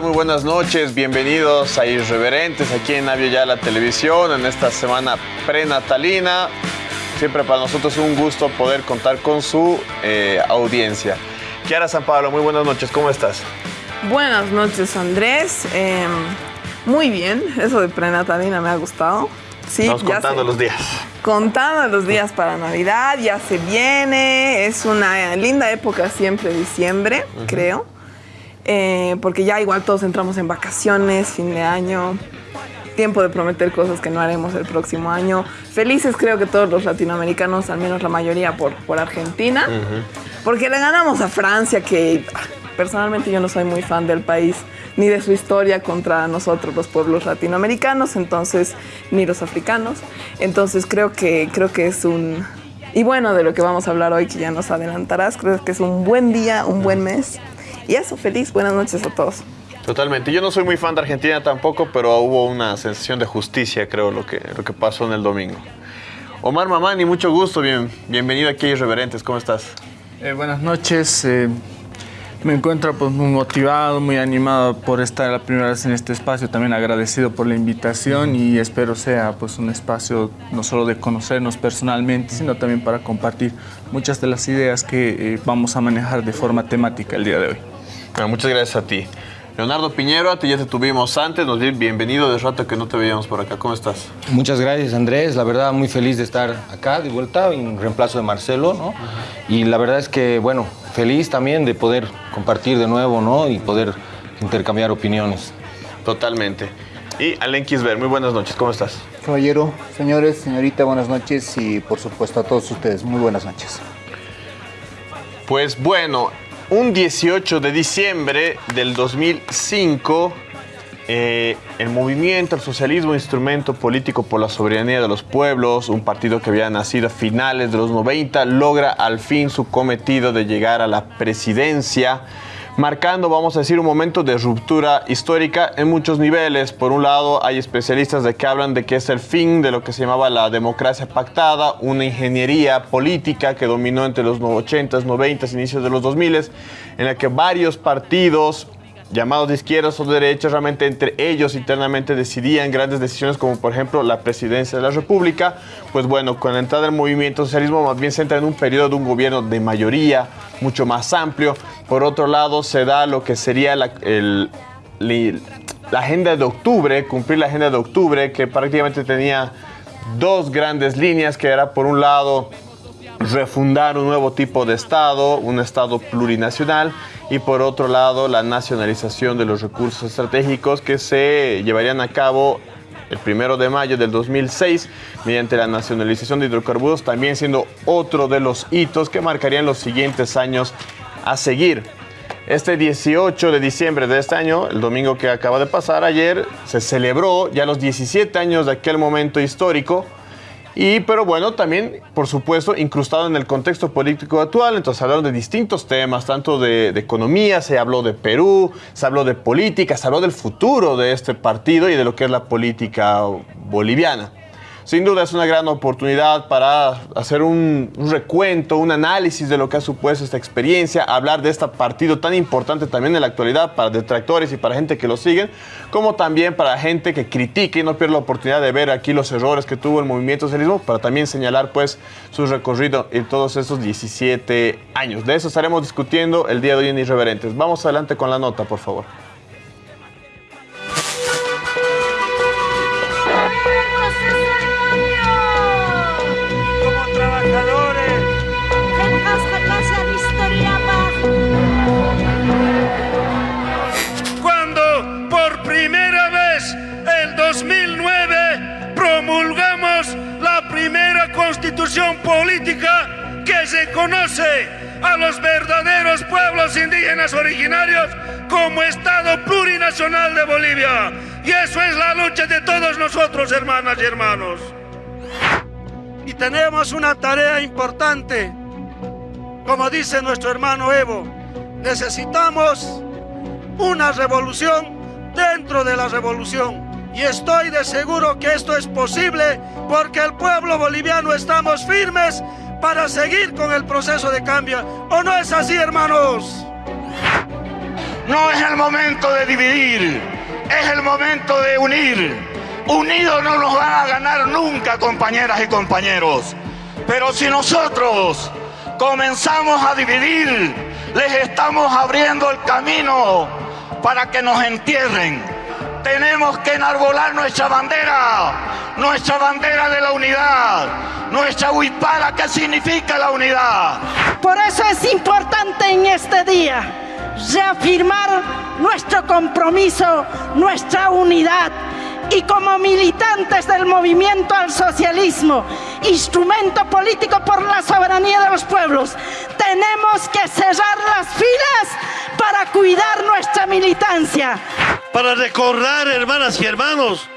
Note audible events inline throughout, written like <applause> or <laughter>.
tal? Muy buenas noches, bienvenidos a Irreverentes aquí en Avio Ya la Televisión en esta semana prenatalina. Siempre para nosotros es un gusto poder contar con su eh, audiencia. Kiara San Pablo, muy buenas noches, ¿cómo estás? Buenas noches, Andrés. Eh, muy bien, eso de prenatalina me ha gustado. Sí, Estamos contando los días. Contando los días para Navidad, ya se viene. Es una linda época siempre, diciembre, creo. Eh, porque ya igual todos entramos en vacaciones, fin de año, tiempo de prometer cosas que no haremos el próximo año. Felices creo que todos los latinoamericanos, al menos la mayoría por, por Argentina, porque le ganamos a Francia, que personalmente yo no soy muy fan del país ni de su historia contra nosotros los pueblos latinoamericanos, entonces ni los africanos. Entonces creo que creo que es un y bueno, de lo que vamos a hablar hoy que ya nos adelantarás, creo que es un buen día, un buen mes y eso, feliz, buenas noches a todos. Totalmente. Yo no soy muy fan de Argentina tampoco, pero hubo una sensación de justicia, creo, lo que, lo que pasó en el domingo. Omar Mamani, mucho gusto. Bien, bienvenido aquí a Irreverentes. ¿Cómo estás? Eh, buenas noches. Eh, me encuentro pues, muy motivado, muy animado por estar la primera vez en este espacio. También agradecido por la invitación y espero sea pues, un espacio no solo de conocernos personalmente, sino también para compartir muchas de las ideas que eh, vamos a manejar de forma temática el día de hoy muchas gracias a ti. Leonardo Piñero, a ti ya te tuvimos antes, nos bienvenido de rato que no te veíamos por acá. ¿Cómo estás? Muchas gracias, Andrés. La verdad, muy feliz de estar acá de vuelta en reemplazo de Marcelo, ¿no? Y la verdad es que, bueno, feliz también de poder compartir de nuevo, ¿no? Y poder intercambiar opiniones. Totalmente. Y Alen Kisber, muy buenas noches, ¿cómo estás? Caballero, señores, señorita, buenas noches y por supuesto a todos ustedes, muy buenas noches. Pues bueno, un 18 de diciembre del 2005, eh, el movimiento, el socialismo, instrumento político por la soberanía de los pueblos, un partido que había nacido a finales de los 90, logra al fin su cometido de llegar a la presidencia marcando, vamos a decir, un momento de ruptura histórica en muchos niveles. Por un lado, hay especialistas de que hablan de que es el fin de lo que se llamaba la democracia pactada, una ingeniería política que dominó entre los 80s, 90s, inicios de los 2000s, en la que varios partidos llamados de izquierdas o de derechas, realmente entre ellos internamente decidían grandes decisiones como por ejemplo la presidencia de la República, pues bueno, con la entrada del movimiento socialismo más bien se entra en un periodo de un gobierno de mayoría mucho más amplio. Por otro lado, se da lo que sería la, la agenda de octubre, cumplir la agenda de octubre, que prácticamente tenía dos grandes líneas, que era por un lado refundar un nuevo tipo de Estado, un Estado plurinacional, y por otro lado la nacionalización de los recursos estratégicos que se llevarían a cabo el primero de mayo del 2006 mediante la nacionalización de hidrocarburos, también siendo otro de los hitos que marcarían los siguientes años a seguir. Este 18 de diciembre de este año, el domingo que acaba de pasar ayer, se celebró ya los 17 años de aquel momento histórico y, pero bueno, también, por supuesto, incrustado en el contexto político actual, entonces hablaron de distintos temas, tanto de, de, economía, se habló de Perú, se habló de política, se habló del futuro de este partido y de lo que es la política boliviana. Sin duda es una gran oportunidad para hacer un, recuento, un análisis de lo que ha supuesto esta experiencia, hablar de este partido tan importante también en la actualidad para detractores y para gente que lo siguen, como también para gente que critique y no pierde la oportunidad de ver aquí los errores que tuvo el movimiento socialismo, para también señalar pues su recorrido en todos estos 17 años. De eso estaremos discutiendo el día de hoy en Irreverentes. Vamos adelante con la nota, por favor. Política que se conoce a los verdaderos pueblos indígenas originarios como Estado plurinacional de Bolivia. Y eso es la lucha de todos nosotros, hermanas y hermanos. Y tenemos una tarea importante. Como dice nuestro hermano Evo, necesitamos una revolución dentro de la revolución. Y estoy de seguro que esto es posible porque el pueblo boliviano estamos firmes para seguir con el proceso de cambio. ¿O no es así, hermanos? No es el momento de dividir, es el momento de unir. Unidos no nos van a ganar nunca, compañeras y compañeros. Pero si nosotros comenzamos a dividir, les estamos abriendo el camino para que nos entierren. Tenemos que enarbolar nuestra bandera, nuestra bandera de la unidad, nuestra huipala que significa la unidad. Por eso es importante en este día reafirmar nuestro compromiso, nuestra unidad y como militantes del movimiento al socialismo, instrumento político por la soberanía de los pueblos, tenemos que cerrar las filas para cuidar nuestra militancia. Para recordar, hermanas y hermanos,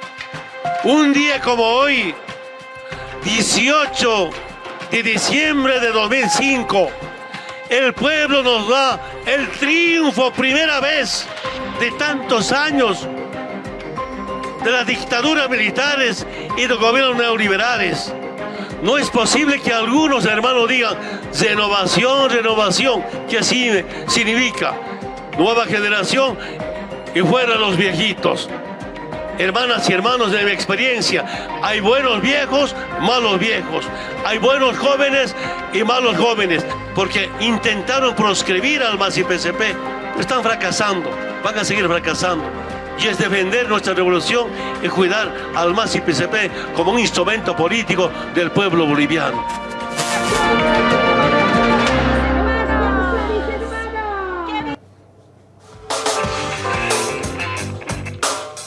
un día como hoy, 18 de diciembre de 2005, el pueblo nos da el triunfo, primera vez de tantos años de las dictaduras militares y de gobiernos neoliberales. No es posible que algunos hermanos digan renovación, renovación, que así significa nueva generación y fuera los viejitos. Hermanas y hermanos de mi experiencia, hay buenos viejos, malos viejos. Hay buenos jóvenes y malos jóvenes, porque intentaron proscribir al MAS y PCP. Están fracasando, van a seguir fracasando y es defender nuestra revolución y cuidar al MAS y PCP como un instrumento político del pueblo boliviano.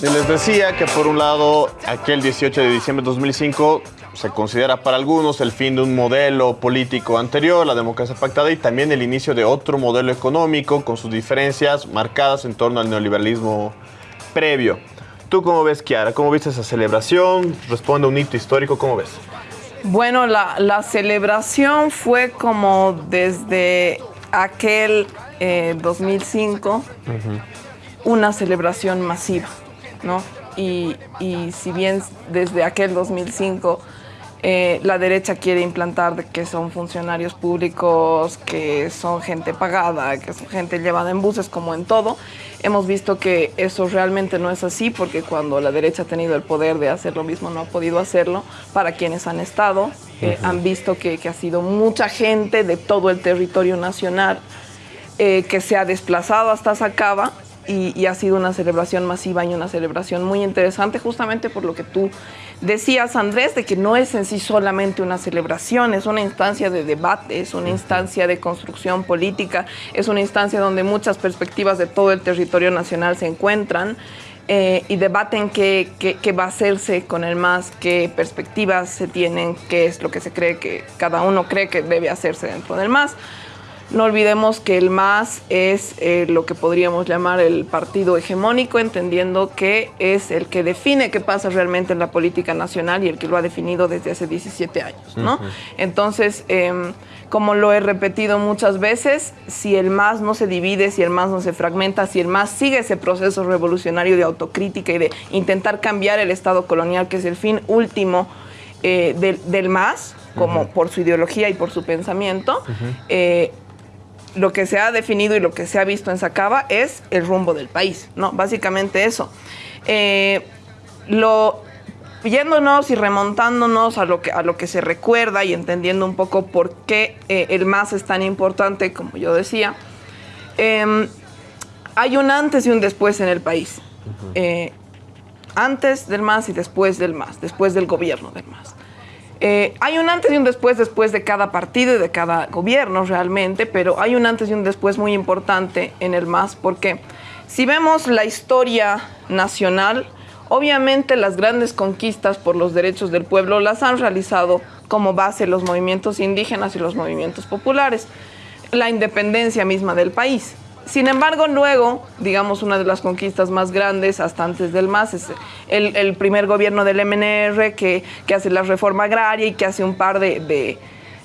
Y les decía que por un lado, aquel 18 de diciembre de 2005 se considera para algunos el fin de un modelo político anterior, la democracia pactada, y también el inicio de otro modelo económico con sus diferencias marcadas en torno al neoliberalismo previo. ¿Tú cómo ves, Kiara? ¿Cómo viste esa celebración? Responde a un hito histórico, ¿cómo ves? Bueno, la, la celebración fue como desde aquel eh, 2005, una celebración masiva, ¿no? Y, y si bien desde aquel 2005 eh, la derecha quiere implantar de que son funcionarios públicos, que son gente pagada, que son gente llevada en buses, como en todo. Hemos visto que eso realmente no es así, porque cuando la derecha ha tenido el poder de hacer lo mismo, no ha podido hacerlo. Para quienes han estado, eh, han visto que, que ha sido mucha gente de todo el territorio nacional eh, que se ha desplazado hasta Sacaba y, y ha sido una celebración masiva y una celebración muy interesante, justamente por lo que tú decías, Andrés, de que no es en sí solamente una celebración, es una instancia de debate, es una instancia de construcción política, es una instancia donde muchas perspectivas de todo el territorio nacional se encuentran. eh, y debaten qué, qué- qué va a hacerse con el MAS, qué perspectivas se tienen, qué es lo que se cree que cada uno cree que debe hacerse dentro del MAS. No olvidemos que el MAS es eh, lo que podríamos llamar el partido hegemónico, entendiendo que es el que define qué pasa realmente en la política nacional y el que lo ha definido desde hace 17 años, ¿no? Entonces, em, como lo he repetido muchas veces, si el MAS no se divide, si el MAS no se fragmenta, si el MAS sigue ese proceso revolucionario de autocrítica y de intentar cambiar el Estado colonial, que es el fin último eh, del, del MAS, como por su ideología y por su pensamiento, lo que se ha definido y lo que se ha visto en Sacaba es el rumbo del país, ¿no? Básicamente eso. Eh, lo, yéndonos y remontándonos a lo, que, a lo que se recuerda y entendiendo un poco por qué eh, el MAS es tan importante, como yo decía, em, hay un antes y un después en el país. Eh, antes del MAS y después del MAS, después del gobierno del MAS. Eh, hay un antes y un después después de cada partido y de cada gobierno realmente, pero hay un antes y un después muy importante en el MAS porque si vemos la historia nacional, obviamente las grandes conquistas por los derechos del pueblo las han realizado como base los movimientos indígenas y los movimientos populares, la independencia misma del país. Sin embargo, luego, digamos, una de las conquistas más grandes hasta antes del MAS es el, el primer gobierno del MNR que, que hace la reforma agraria y que hace un par de, de-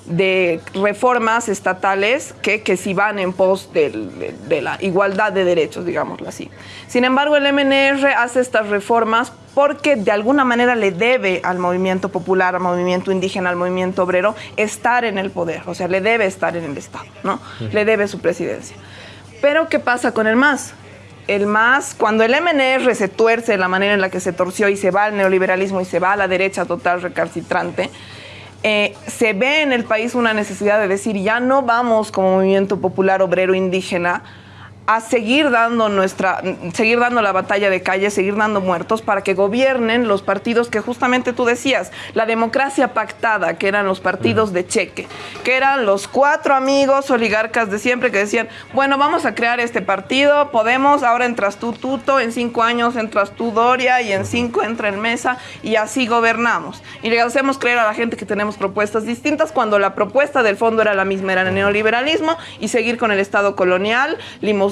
de reformas estatales que, que sí van en pos del- de, de la igualdad de derechos, digámoslo así. Sin embargo, el MNR hace estas reformas porque de alguna manera le debe al movimiento popular, al movimiento indígena, al movimiento obrero, estar en el poder, o sea, le debe estar en el Estado, ¿no? Le debe su presidencia. Pero ¿qué pasa con el MAS? el MAS, cuando el MNR se tuerce de la manera en la que se torció y se va al neoliberalismo y se va a la derecha total recalcitrante, eh, se ve en el país una necesidad de decir, ya no vamos como movimiento popular obrero indígena a seguir dando nuestra, seguir dando la batalla de calle, seguir dando muertos para que gobiernen los partidos que justamente tú decías, la democracia pactada, que eran los partidos de cheque, que eran los cuatro amigos oligarcas de siempre que decían, bueno, vamos a crear este partido, podemos, ahora entras tú Tuto, en cinco años entras tú Doria y en cinco entra en Mesa y así gobernamos. Y le hacemos creer a la gente que tenemos propuestas distintas cuando la propuesta del fondo era la misma, era el neoliberalismo y seguir con el Estado colonial, limos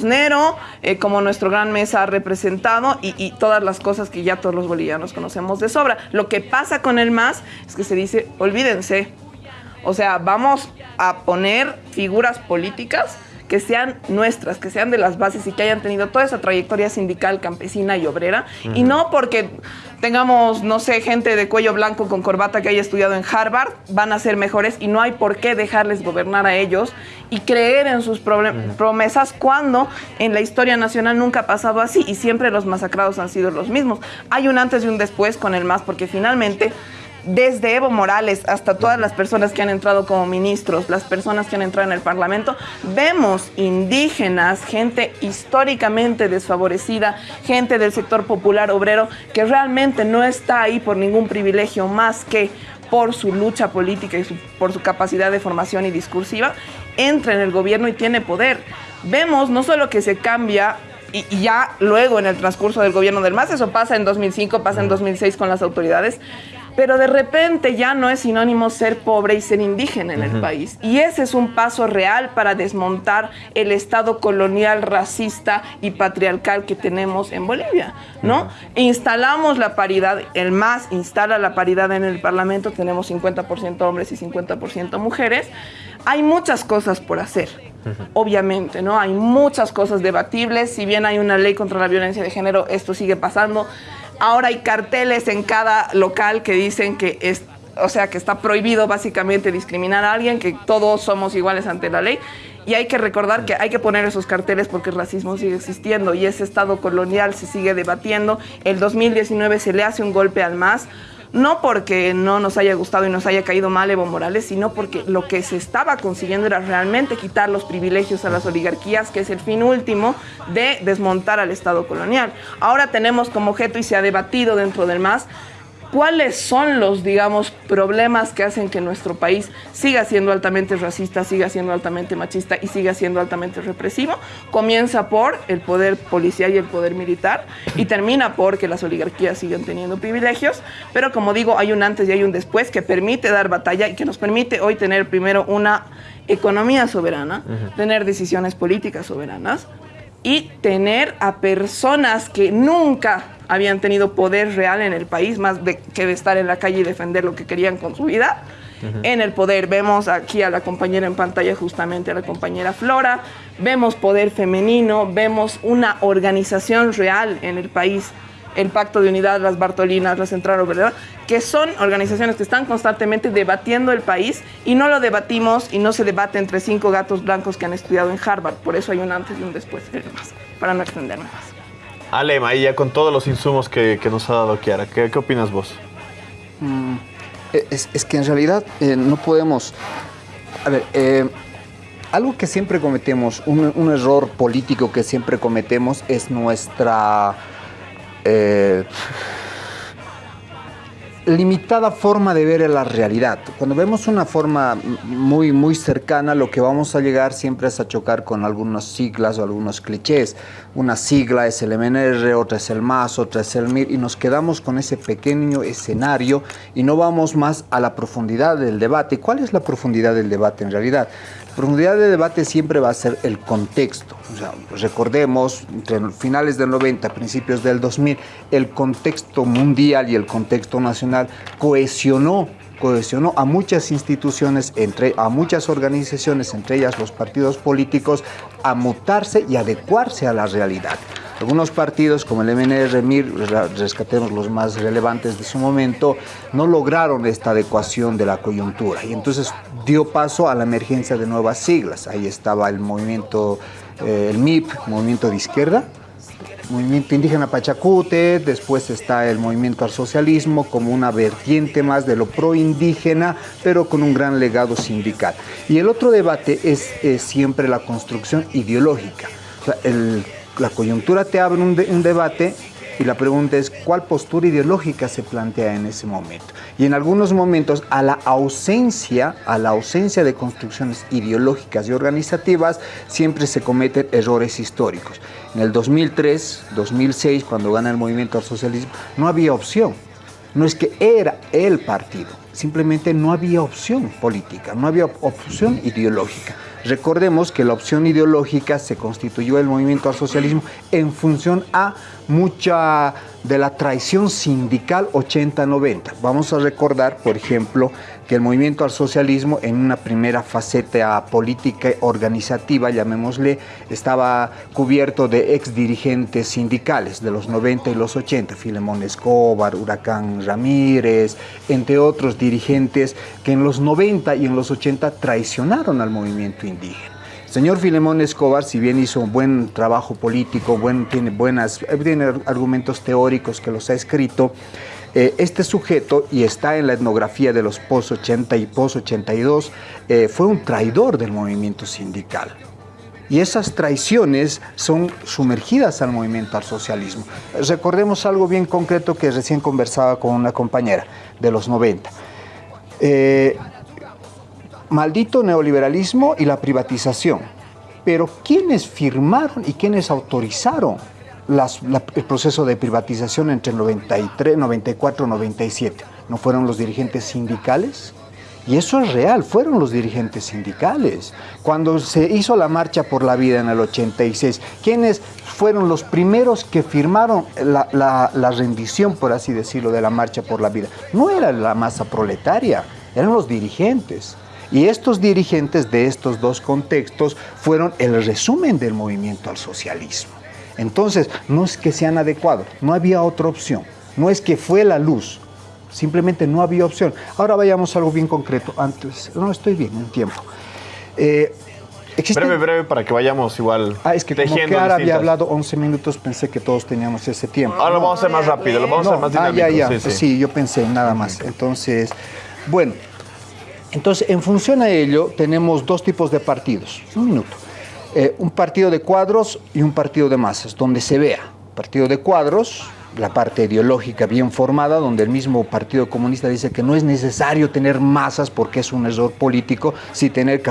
Eh, como nuestro gran mesa ha representado y, y, todas las cosas que ya todos los bolivianos conocemos de sobra. Lo que pasa con el MAS es que se dice, olvídense, o sea, vamos a poner figuras políticas que sean nuestras, que sean de las bases y que hayan tenido toda esa trayectoria sindical, campesina y obrera, uh -huh. y no porque tengamos, no sé, gente de cuello blanco con corbata que haya estudiado en Harvard, van a ser mejores y no hay por qué dejarles gobernar a ellos y creer en sus promesas cuando en la historia nacional nunca ha pasado así y siempre los masacrados han sido los mismos. Hay un antes y un después con el MAS porque finalmente desde Evo Morales hasta todas las personas que han entrado como ministros, las personas que han entrado en el Parlamento, vemos indígenas, gente históricamente desfavorecida, gente del sector popular obrero que realmente no está ahí por ningún privilegio más que por su lucha política y por su capacidad de formación y discursiva, entra en el gobierno y tiene poder. Vemos no solo que se cambia y, y, ya luego en el transcurso del gobierno del MAS, eso pasa en 2005, pasa en 2006 con las autoridades, pero de repente ya no es sinónimo ser pobre y ser indígena en uh -huh. el país. Y ese es un paso real para desmontar el Estado colonial, racista y patriarcal que tenemos en Bolivia, ¿no? Uh -huh. Instalamos la paridad, el MAS instala la paridad en el Parlamento, tenemos 50% hombres y 50% mujeres. Hay muchas cosas por hacer. Obviamente, ¿no? Hay muchas cosas debatibles. Si bien hay una ley contra la violencia de género, esto sigue pasando. Ahora hay carteles en cada local que dicen que es, o sea, que está prohibido básicamente discriminar a alguien, que todos somos iguales ante la ley. Y hay que recordar que hay que poner esos carteles porque el racismo sigue existiendo y ese estado colonial se sigue debatiendo. El 2019 se le hace un golpe al MAS no porque no nos haya gustado y nos haya caído mal Evo Morales, sino porque lo que se estaba consiguiendo era realmente quitar los privilegios a las oligarquías, que es el fin último de desmontar al Estado colonial. Ahora tenemos como objeto y se ha debatido dentro del MAS cuáles son los, digamos, problemas que hacen que nuestro país siga siendo altamente racista, siga siendo altamente machista y siga siendo altamente represivo. Comienza por el poder policial y el poder militar y termina por que las oligarquías siguen teniendo privilegios, pero como digo, hay un antes y hay un después que permite dar batalla y que nos permite hoy tener primero una economía soberana, uh -huh. tener decisiones políticas soberanas y tener a personas que nunca habían tenido poder real en el país, más de, que de estar en la calle y defender lo que querían con su vida, uh -huh. en el poder. Vemos aquí a la compañera en pantalla, justamente a la compañera Flora, vemos poder femenino, vemos una organización real en el país el Pacto de Unidad, las Bartolinas, la Central Obrera, que son organizaciones que están constantemente debatiendo el país y no lo debatimos y no se debate entre cinco gatos blancos que han estudiado en Harvard. Por eso hay un antes y un después, para no extenderme más. Ale, ya con todos los insumos que, que nos ha dado Kiara, ¿qué, qué opinas vos? Mm, es, es, que en realidad eh, no podemos... A ver, eh, algo que siempre cometemos, un, un error político que siempre cometemos es nuestra eh, limitada forma de ver la realidad. Cuando vemos una forma muy, muy cercana, lo que vamos a llegar siempre es a chocar con algunas siglas o algunos clichés. Una sigla es el MNR, otra es el MAS, otra es el MIR, y nos quedamos con ese pequeño escenario y no vamos más a la profundidad del debate. ¿Cuál es la profundidad del debate en realidad? Profundidad de debate siempre va a ser el contexto. O sea, recordemos, entre finales del 90, principios del 2000, el contexto mundial y el contexto nacional cohesionó cohesionó a muchas instituciones, entre, a muchas organizaciones, entre ellas los partidos políticos, a mutarse y adecuarse a la realidad. Algunos partidos como el MNR, MIR, rescatemos los más relevantes de su momento, no lograron esta adecuación de la coyuntura y entonces dio paso a la emergencia de nuevas siglas. Ahí estaba el movimiento, eh, el MIP, Movimiento de Izquierda, movimiento indígena Pachacute, después está el movimiento al socialismo como una vertiente más de lo proindígena, pero con un gran legado sindical. Y el otro debate es, siempre la construcción ideológica. La coyuntura te abre un debate y la pregunta es, ¿cuál postura ideológica se plantea en ese momento? Y en algunos momentos, a la ausencia, a la ausencia de construcciones ideológicas y organizativas, siempre se cometen errores históricos. En el 2003, 2006, cuando gana el movimiento al socialismo, no había opción. No es que era el partido, simplemente no había opción política, no había opción ideológica. Recordemos que la opción ideológica se constituyó el movimiento al socialismo en función a mucha de la traición sindical 80-90. Vamos a recordar, por ejemplo, que el movimiento al socialismo en una primera faceta política organizativa, llamémosle, estaba cubierto de ex dirigentes sindicales de los 90 y los 80, Filemón Escobar, Huracán Ramírez, entre otros dirigentes que en los 90 y en los 80 traicionaron al movimiento indígena. Señor Filemón Escobar, si bien hizo un buen trabajo político, buen, tiene, buenas, tiene argumentos teóricos que los ha escrito, eh, este sujeto, y está en la etnografía de los post-80 y post-82, eh, fue un traidor del movimiento sindical. Y esas traiciones son sumergidas al movimiento al socialismo. Recordemos algo bien concreto que recién conversaba con una compañera de los 90 maldito neoliberalismo y la privatización. Pero ¿quiénes firmaron y quiénes autorizaron el proceso de privatización entre el 93, 94 97? ¿No fueron los dirigentes sindicales? Y eso es real, fueron los dirigentes sindicales. Cuando se hizo la marcha por la vida en el 86, ¿quiénes fueron los primeros que firmaron la, la rendición, por así decirlo, de la marcha por la vida? No era la masa proletaria, eran los dirigentes. Y estos dirigentes de estos dos contextos fueron el resumen del movimiento al socialismo. Entonces, no es que sean adecuados, no había otra opción. No es que fue la luz, simplemente no había opción. Ahora vayamos a algo bien concreto. Antes, no estoy bien en tiempo. Eh, breve, breve, para que vayamos igual. Ah, es que como que ahora había hablado 11 minutos, pensé que todos teníamos ese tiempo. Ahora lo vamos a hacer más rápido, lo vamos a hacer más dinámico. Ah, ya, ya. sí, yo pensé nada más. Entonces, bueno, entonces, en función a ello, tenemos dos tipos de partidos. Un minuto. Eh, un partido de cuadros y un partido de masas, donde se vea. Partido de cuadros, la parte ideológica bien formada, donde el mismo Partido Comunista dice que no es necesario tener masas porque es un error político, sí tener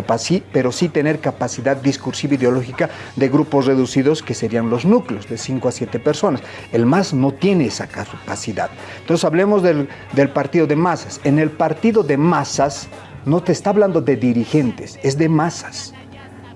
pero sí tener capacidad discursiva ideológica de grupos reducidos que serían los núcleos, de 5 a 7 personas. El MAS no tiene esa capacidad. Entonces hablemos del, del partido de masas. En el partido de masas no te está hablando de dirigentes, es de masas.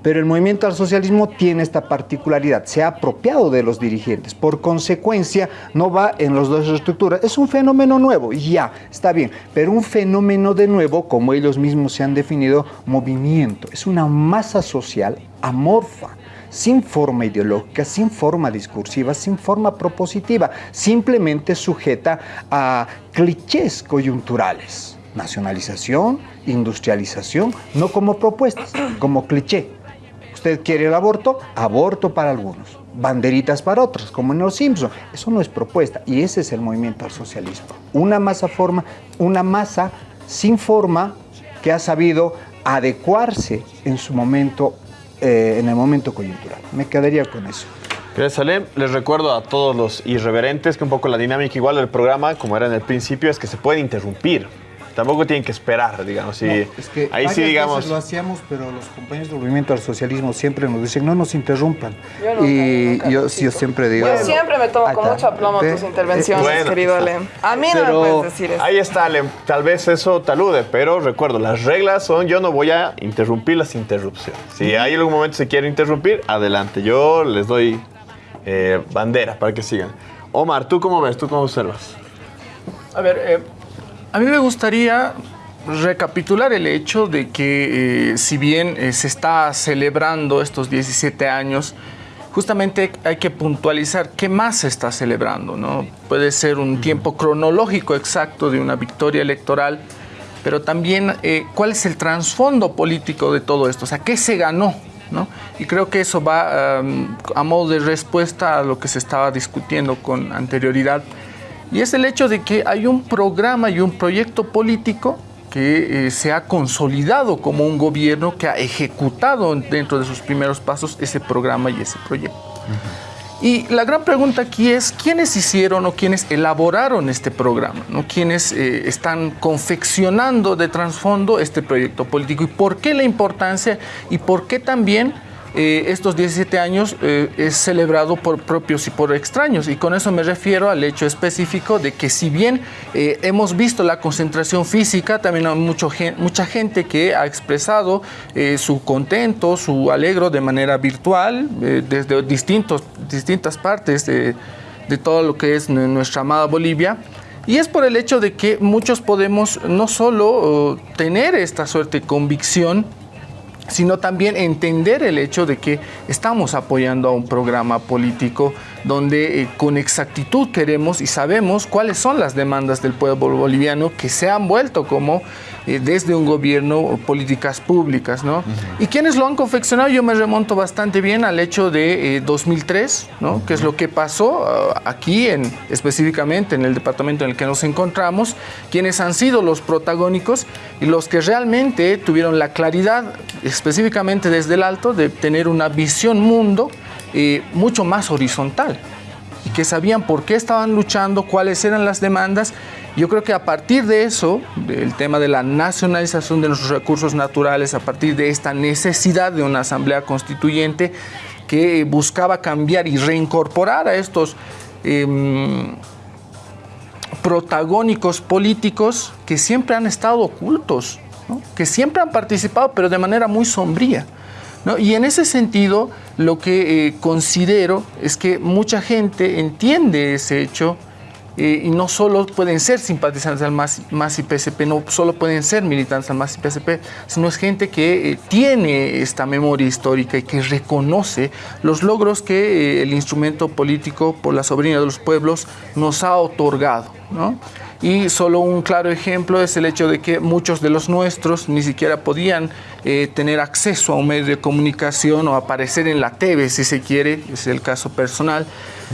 Pero el movimiento al socialismo tiene esta particularidad, se ha apropiado de los dirigentes, por consecuencia no va en las dos estructuras, es un fenómeno nuevo, ya, está bien, pero un fenómeno de nuevo, como ellos mismos se han definido, movimiento, es una masa social amorfa, sin forma ideológica, sin forma discursiva, sin forma propositiva, simplemente sujeta a clichés coyunturales nacionalización, industrialización, no como propuestas, como cliché. Usted quiere el aborto, aborto para algunos, banderitas para otros, como en los Simpson. Eso no es propuesta y ese es el movimiento al socialismo. Una masa forma, una masa sin forma que ha sabido adecuarse en su momento, eh, en el momento coyuntural. Me quedaría con eso. Gracias. Les recuerdo a todos los irreverentes que un poco la dinámica igual del programa, como era en el principio, es que se puede interrumpir tampoco tienen que esperar, digamos. Y ahí sí, digamos. lo hacíamos, pero los compañeros del movimiento al socialismo siempre nos dicen, no nos interrumpan. y yo, siempre digo. Yo siempre me tomo con mucho aplomo tus intervenciones, querido Alem. A mí no me puedes decir eso. Ahí está, Alem. Tal vez eso te alude, pero recuerdo, las reglas son: yo no voy a interrumpir las interrupciones. Si hay algún momento se quiere interrumpir, adelante. Yo les doy eh, bandera para que sigan. Omar, ¿tú cómo ves? ¿Tú cómo observas? A ver, eh, a mí me gustaría recapitular el hecho de que eh, si bien eh, se está celebrando estos 17 años, justamente hay que puntualizar qué más se está celebrando. ¿no? Puede ser un tiempo cronológico exacto de una victoria electoral, pero también eh, cuál es el trasfondo político de todo esto, o sea, qué se ganó ¿no? Y creo que eso va a modo de respuesta a lo que se estaba discutiendo con anterioridad. Y es el hecho de que hay un programa y un proyecto político que eh, se ha consolidado como un gobierno que ha ejecutado dentro de sus primeros pasos ese programa y ese proyecto. Y la gran pregunta aquí es, ¿quiénes hicieron o quiénes elaboraron este programa? ¿no? ¿Quiénes eh, están confeccionando de trasfondo este proyecto político? ¿Y por qué la importancia? ¿Y por qué también eh, estos 17 años eh, es celebrado por propios y por extraños. Y con eso me refiero al hecho específico de que si bien eh, hemos visto la concentración física, también hay mucho, mucha gente que ha expresado su contento, su alegro de manera virtual, desde distintos, distintas partes de, de todo lo que es nuestra amada Bolivia. Y es por el hecho de que muchos podemos no solo tener esta suerte de convicción, sino también entender el hecho de que estamos apoyando a un programa político donde eh, con exactitud queremos y sabemos cuáles son las demandas del pueblo boliviano que se han vuelto como eh, desde un gobierno políticas públicas, ¿no? Y quienes lo han confeccionado, yo me remonto bastante bien al hecho de 2003, eh, ¿no? Que es lo que pasó ah, aquí, en, específicamente en el departamento en el que nos encontramos, quienes han sido los protagónicos y los que realmente tuvieron la claridad, específicamente desde el alto, de tener una visión mundo eh, mucho más horizontal y que sabían por qué estaban luchando, cuáles eran las demandas. Yo creo que a partir de eso, del tema de la nacionalización de nuestros recursos naturales, a partir de esta necesidad de una asamblea constituyente que buscaba cambiar y reincorporar a estos em, protagónicos políticos que siempre han estado ocultos, que siempre han participado, pero de manera muy sombría. Y en ese sentido, lo que eh, considero es que mucha gente entiende ese hecho eh, y no solo pueden ser simpatizantes del MAS, y PSP, no solo pueden ser militantes del MAS y PSP, sino es gente que eh, tiene esta memoria histórica y que reconoce los logros que el instrumento político por la soberanía de los pueblos nos ha otorgado. ¿No? Y solo un claro ejemplo es el hecho de que muchos de los nuestros ni siquiera podían eh, tener acceso a un medio de comunicación o aparecer en la TV, si se quiere, es el caso personal,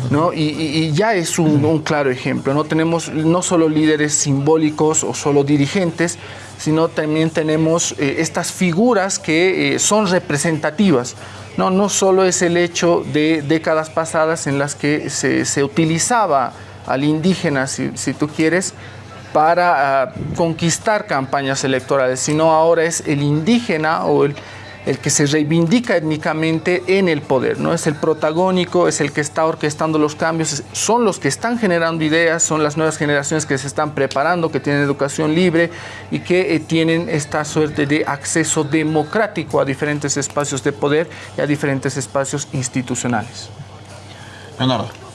¿no? Y, ya es un, claro ejemplo. No tenemos no solo líderes simbólicos o solo dirigentes, sino también tenemos eh, estas figuras que eh, son representativas. No, no solo es el hecho de décadas pasadas en las que se, se utilizaba al indígena, si, tú quieres, para ah, conquistar campañas electorales, sino ahora es el indígena o el, el, que se reivindica étnicamente en el poder, ¿no? Es el protagónico, es el que está orquestando los cambios, son los que están generando ideas, son las nuevas generaciones que se están preparando, que tienen educación libre y que eh, tienen esta suerte de acceso democrático a diferentes espacios de poder y a diferentes espacios institucionales. Leonardo.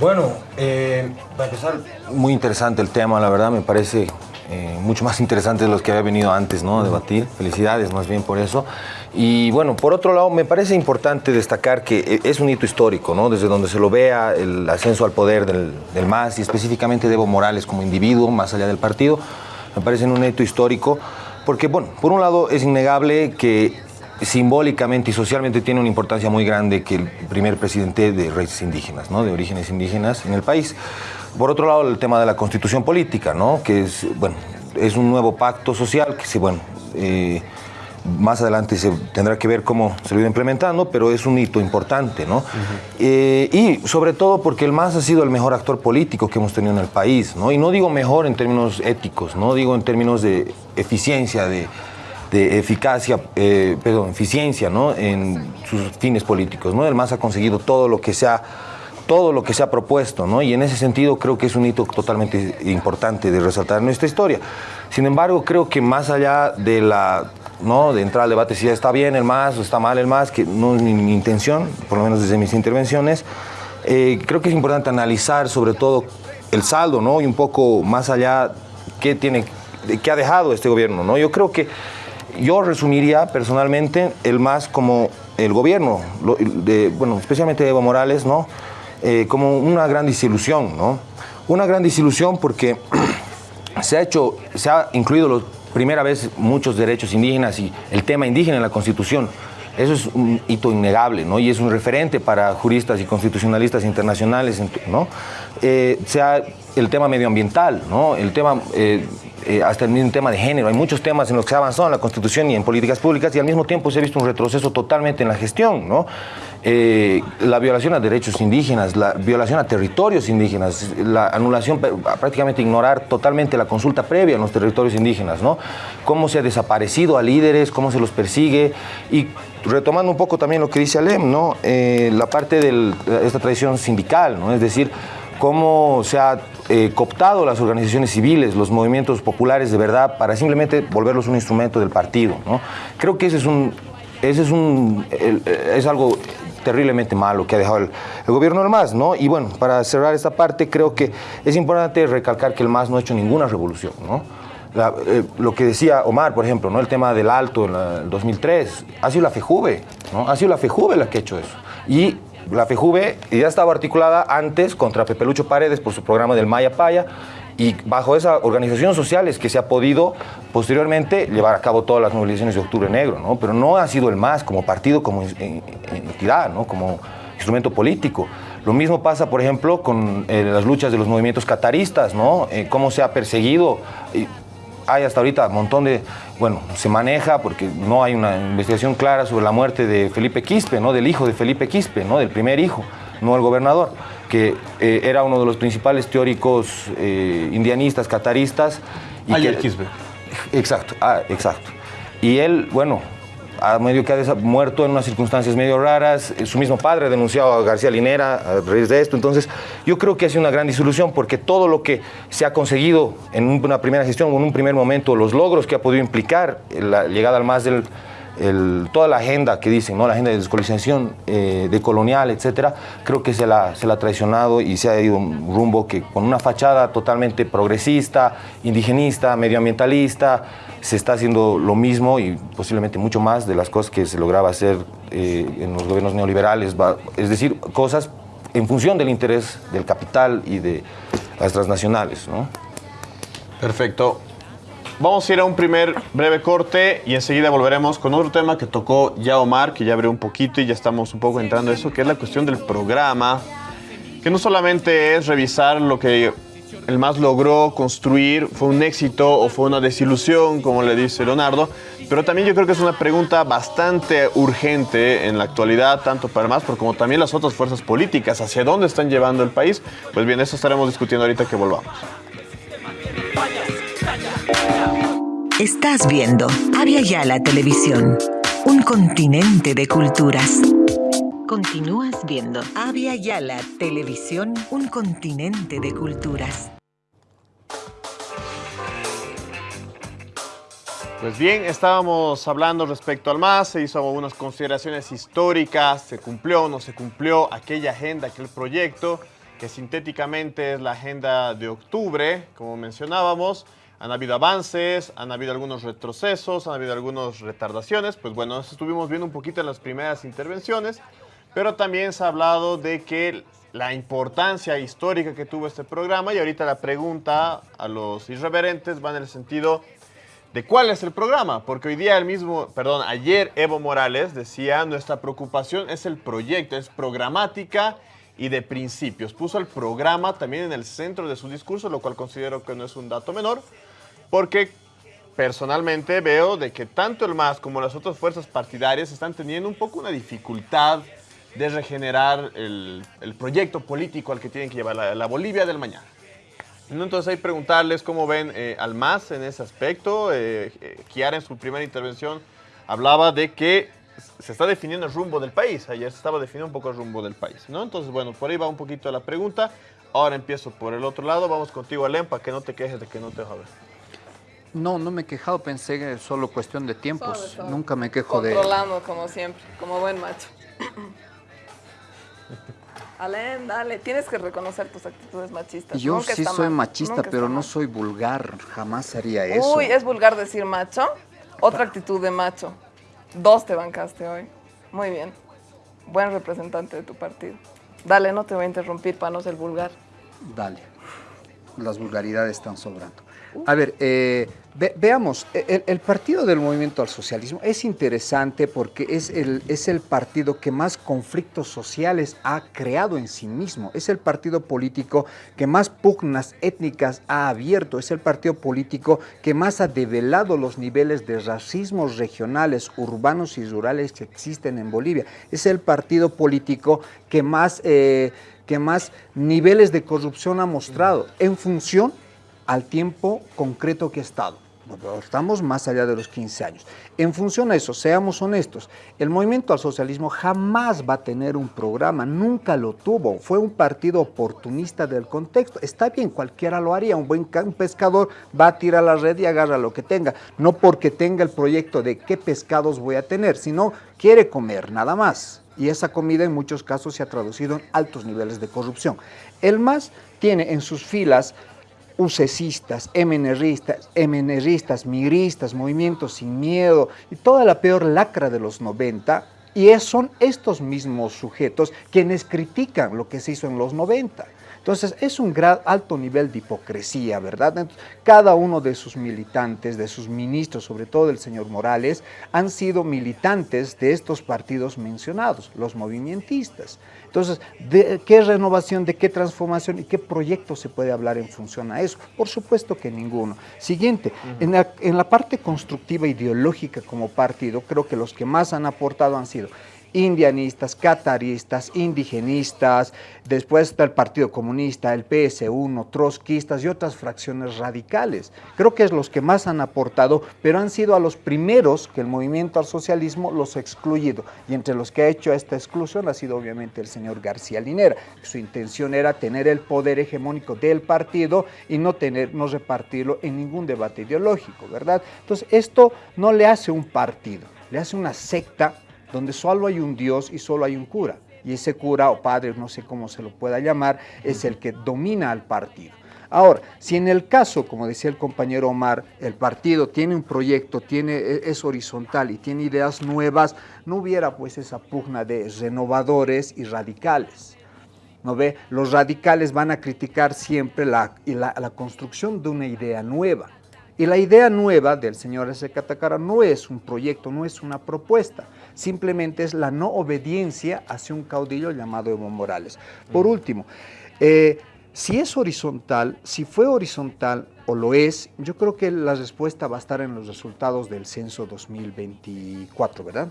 Bueno, eh, para empezar, muy interesante el tema, la verdad, me parece eh, mucho más interesante de los que había venido antes, ¿no? A debatir. Felicidades más bien por eso. Y bueno, por otro lado, me parece importante destacar que eh, es un hito histórico, ¿no? Desde donde se lo vea el ascenso al poder del, del MAS y específicamente de Evo Morales como individuo, más allá del partido, me parece un hito histórico. Porque, bueno, por un lado es innegable que simbólicamente y socialmente tiene una importancia muy grande que el primer presidente de raíces indígenas, ¿no? de orígenes indígenas en el país. Por otro lado, el tema de la constitución política, ¿no? que es, bueno, es un nuevo pacto social que, sí, bueno, eh, más adelante se tendrá que ver cómo se lo irá implementando, pero es un hito importante, ¿no? Eh, y sobre todo porque el MAS ha sido el mejor actor político que hemos tenido en el país, ¿no? Y no digo mejor en términos éticos, no digo en términos de eficiencia, de, de eficacia, eh, perdón, eficiencia ¿no? en sus fines políticos. ¿no? El MAS ha conseguido todo lo que se ha, todo lo que se ha propuesto, ¿no? y en ese sentido creo que es un hito totalmente importante de resaltar en nuestra historia. Sin embargo, creo que más allá de la ¿no? de entrar al debate si está bien el MAS o está mal el MAS, que no es mi, intención, por lo menos desde mis intervenciones, eh, creo que es importante analizar sobre todo el saldo ¿no? y un poco más allá qué, tiene, qué ha dejado este gobierno. ¿no? Yo creo que yo resumiría personalmente el más como el gobierno, de, bueno, especialmente Evo Morales, ¿no? Eh, como una gran disilusión, ¿no? Una gran disilusión porque <clears throat> se ha hecho, se ha incluido por primera vez muchos derechos indígenas y el tema indígena en la Constitución. Eso es un hito innegable, ¿no? Y es un referente para juristas y constitucionalistas internacionales, ¿no? Eh, sea el tema medioambiental, ¿no? El tema, eh, eh, hasta el mismo tema de género. Hay muchos temas en los que se ha avanzado en la Constitución y en políticas públicas y al mismo tiempo se ha visto un retroceso totalmente en la gestión, ¿no? la violación a derechos indígenas, la violación a territorios indígenas, la anulación, prácticamente ignorar totalmente la consulta previa en los territorios indígenas, ¿no? Cómo se ha desaparecido a líderes, cómo se los persigue y retomando un poco también lo que dice Alem, ¿no? la parte de esta tradición sindical, ¿no? Es decir, cómo se ha eh, cooptado las organizaciones civiles, los movimientos populares de verdad, para simplemente volverlos un instrumento del partido. ¿no? Creo que ese es un, ese es un, es algo terriblemente malo que ha dejado el, gobierno del MAS, ¿no? Y bueno, para cerrar esta parte, creo que es importante recalcar que el MAS no ha hecho ninguna revolución, ¿no? Eh, lo que decía Omar, por ejemplo, ¿no? el tema del alto en el 2003, ha sido la FEJUVE, ¿no? ha sido la FEJUVE la que ha hecho eso. Y la FEJUVE ya estaba articulada antes contra Pepe Lucho Paredes por su programa del Maya Paya y bajo esa organización social es que se ha podido posteriormente llevar a cabo todas las movilizaciones de Octubre Negro, ¿no? pero no ha sido el MAS como partido, como entidad, ¿no? como instrumento político. Lo mismo pasa, por ejemplo, con eh, las luchas de los movimientos cataristas, ¿no? Eh, cómo se ha perseguido hay hasta ahorita un montón de, bueno, se maneja porque no hay una investigación clara sobre la muerte de Felipe Quispe, ¿no? Del hijo de Felipe Quispe, ¿no? Del primer hijo, no el gobernador, que eh, era uno de los principales teóricos eh, indianistas, cataristas. Y Ayer Quispe. Exacto, ah, exacto. Y él, bueno, a medio que ha muerto en unas circunstancias medio raras. Su mismo padre ha denunciado a García Linera a raíz de esto. Entonces, yo creo que ha sido una gran disolución porque todo lo que se ha conseguido en una primera gestión o en un primer momento, los logros que ha podido implicar la llegada al más del toda la agenda que dicen, ¿no? la agenda de descolonización, eh, de colonial, etcétera, creo que se la, se la ha traicionado y se ha ido un rumbo que con una fachada totalmente progresista, indigenista, medioambientalista, se está haciendo lo mismo y posiblemente mucho más de las cosas que se lograba hacer eh, en los gobiernos neoliberales, es decir, cosas en función del interés del capital y de las transnacionales. ¿no? Perfecto. Vamos a ir a un primer breve corte y enseguida volveremos con otro tema que tocó ya Omar, que ya abrió un poquito y ya estamos un poco entrando en eso, que es la cuestión del programa, que no solamente es revisar lo que el MAS logró construir, fue un éxito o fue una desilusión, como le dice Leonardo, pero también yo creo que es una pregunta bastante urgente en la actualidad, tanto para el MAS como también las otras fuerzas políticas, hacia dónde están llevando el país. Pues bien, eso estaremos discutiendo ahorita que volvamos. Estás viendo Avia Yala Televisión, un continente de culturas. Continúas viendo Avia Yala Televisión, un continente de culturas. Pues bien, estábamos hablando respecto al MAS, se hizo algunas consideraciones históricas, se cumplió o no se cumplió aquella agenda, aquel proyecto, que sintéticamente es la agenda de octubre, como mencionábamos, han habido avances, han habido algunos retrocesos, han habido algunas retardaciones. Pues bueno, eso estuvimos viendo un poquito en las primeras intervenciones, pero también se ha hablado de que la importancia histórica que tuvo este programa y ahorita la pregunta a los irreverentes va en el sentido de cuál es el programa, porque hoy día el mismo, perdón, ayer Evo Morales decía, nuestra preocupación es el proyecto, es programática y de principios. Puso el programa también en el centro de su discurso, lo cual considero que no es un dato menor, porque personalmente veo de que tanto el MAS como las otras fuerzas partidarias están teniendo un poco una dificultad de regenerar el, proyecto político al que tienen que llevar la, Bolivia del mañana. Entonces hay preguntarles cómo ven eh, al MAS en ese aspecto. Eh, eh, Kiara en su primera intervención hablaba de que se está definiendo el rumbo del país. Ayer se estaba definiendo un poco el rumbo del país. Entonces, bueno, por ahí va un poquito la pregunta. Ahora empiezo por el otro lado. Vamos contigo, Alem, para que no te quejes de que no te ver. No, no me he quejado, pensé que es solo cuestión de tiempos. Nunca me quejo de... Controlando, como siempre, como buen macho. <laughs> Alén, dale, tienes que reconocer tus actitudes machistas. Yo sí soy machista, pero no soy vulgar. Jamás haría eso. Uy, ¿es vulgar decir macho? Otra actitud de macho. Dos te bancaste hoy. Muy bien. Buen representante de tu partido. Dale, no te voy a interrumpir para no ser vulgar. Dale. las vulgaridades están sobrando. A ver, eh, veamos, e, el, partido del movimiento al socialismo es interesante porque es el, es el partido que más conflictos sociales ha creado en sí mismo, es el partido político que más pugnas étnicas ha abierto, es el partido político que más ha develado los niveles de racismo regionales, urbanos y rurales que existen en Bolivia, es el partido político que más... Eh, que más niveles de corrupción ha mostrado. En función al tiempo concreto que ha estado. Estamos más allá de los 15 años. En función a eso, seamos honestos, el movimiento al socialismo jamás va a tener un programa, nunca lo tuvo. Fue un partido oportunista del contexto. Está bien, cualquiera lo haría. Un buen pescador va a tirar la red y agarra lo que tenga. No porque tenga el proyecto de qué pescados voy a tener, sino quiere comer, nada más y esa comida en muchos casos se ha traducido en altos niveles de corrupción. El MAS tiene en sus filas ucesistas, MNRistas, MNRistas, migristas, movimientos sin miedo y toda la peor lacra de los 90 y son estos mismos sujetos quienes critican lo que se hizo en los 90. Entonces, es un gran, alto nivel de hipocresía, ¿verdad? cada uno de sus militantes, de sus ministros, sobre todo el señor Morales, han sido militantes de estos partidos mencionados, los movimentistas. Entonces, ¿de qué renovación, de qué transformación y qué proyecto se puede hablar en función a eso? Por supuesto que ninguno. Siguiente, en, la, en la parte constructiva ideológica como partido, creo que los que más han aportado han sido indianistas, cataristas, indigenistas, después está el Partido Comunista, el PS1, trotskistas y otras fracciones radicales. Creo que es los que más han aportado, pero han sido a los primeros que el movimiento al socialismo los ha excluido. Y entre los que ha hecho esta exclusión ha sido obviamente el señor García Linera. Su intención era tener el poder hegemónico del partido y no, tener, no repartirlo en ningún debate ideológico, ¿verdad? Entonces esto no le hace un partido, le hace una secta donde solo hay un Dios y solo hay un cura. Y ese cura o padre, no sé cómo se lo pueda llamar, es el que domina al partido. Ahora, si en el caso, como decía el compañero Omar, el partido tiene un proyecto, tiene, e, es horizontal y tiene ideas nuevas, no hubiera pues esa pugna de renovadores y radicales. ¿No ve? Los radicales van a criticar siempre la, la, la construcción de una idea nueva. Y la idea nueva del señor S. Catacara no es un proyecto, no es una propuesta, simplemente es la no obediencia hacia un caudillo llamado Evo Morales. Por último, eh, si es horizontal, si fue horizontal o lo es, yo creo que la respuesta va a estar en los resultados del censo 2024, ¿verdad?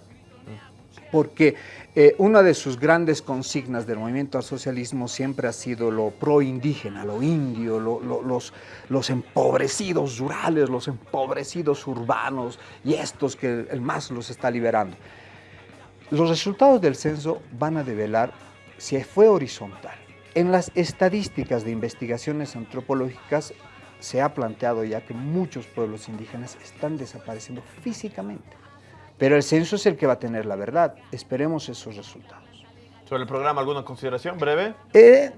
Porque eh, una de sus grandes consignas del movimiento al socialismo siempre ha sido lo pro-indígena, lo indio, los, los empobrecidos rurales, los empobrecidos urbanos y estos que el MAS los está liberando. Los resultados del censo van a develar si fue horizontal. En las estadísticas de investigaciones antropológicas se ha planteado ya que muchos pueblos indígenas están desapareciendo físicamente. Pero el censo es el que va a tener la verdad. Esperemos esos resultados. ¿Sobre el programa alguna consideración breve? Eh,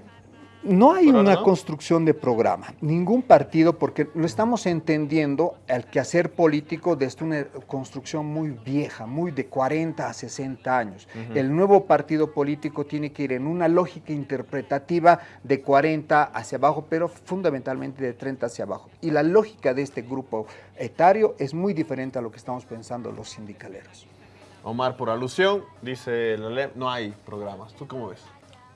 no hay una construcción de programa, ningún partido, porque lo estamos entendiendo el quehacer político desde una construcción muy vieja, muy de 40 a 60 años. El nuevo partido político tiene que ir en una lógica interpretativa de 40 hacia abajo, pero fundamentalmente de 30 hacia abajo. Y la lógica de este grupo etario es muy diferente a lo que estamos pensando los sindicaleros. Omar, por alusión, dice la no hay programas. ¿Tú cómo ves?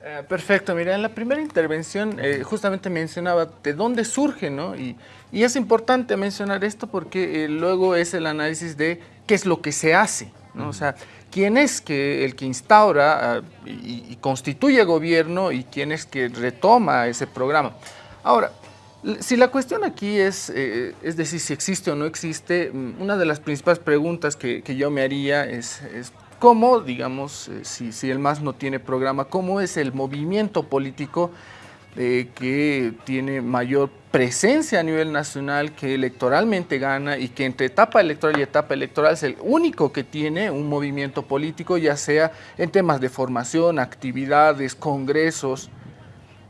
Eh, perfecto, mira, en la primera intervención eh, justamente mencionaba de dónde surge, ¿no? Y, es importante mencionar esto porque eh, luego es el análisis de qué es lo que se hace, ¿no? O sea, quién es que el que instaura ah, y, constituye gobierno y quién es que retoma ese programa. Ahora, si la cuestión aquí es, es decir, si existe o no existe, mm, una de las principales preguntas que, yo me haría es cómo, digamos, eh, si, el MAS no tiene programa, cómo es el movimiento político eh, que tiene mayor presencia a nivel nacional, que electoralmente gana y que entre etapa electoral y etapa electoral es el único que tiene un movimiento político, ya sea en temas de formación, actividades, congresos.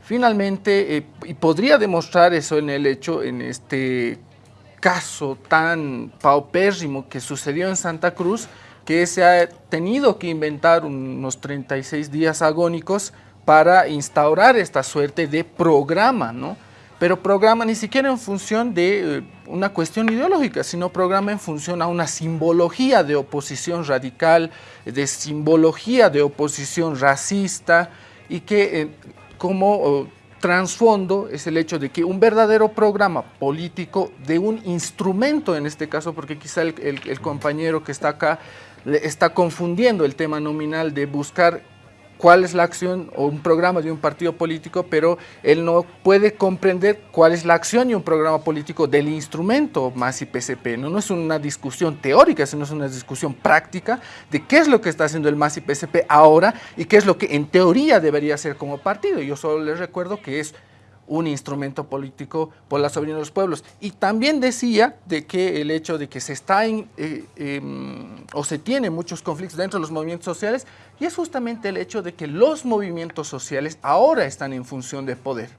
Finalmente, eh, y podría demostrar eso en el hecho, en este caso tan paupérrimo que sucedió en Santa Cruz, que se ha tenido que inventar unos 36 días agónicos para instaurar esta suerte de programa, ¿no? pero programa ni siquiera en función de eh, una cuestión ideológica, sino programa en función a una simbología de oposición radical, de simbología de oposición racista y que eh, como oh, trasfondo es el hecho de que un verdadero programa político de un instrumento en este caso, porque quizá el, el compañero que está acá está confundiendo el tema nominal de buscar cuál es la acción o un programa de un partido político, pero él no puede comprender cuál es la acción y un programa político del instrumento más IPCP. No, no es una discusión teórica, sino es una discusión práctica de qué es lo que está haciendo el más IPCP ahora y qué es lo que en teoría debería hacer como partido. Yo solo les recuerdo que es un instrumento político por la soberanía de los pueblos. Y también decía de que el hecho de que se está eh, em, o se tiene muchos conflictos dentro de los movimientos sociales, y es justamente el hecho de que los movimientos sociales ahora están en función de poder.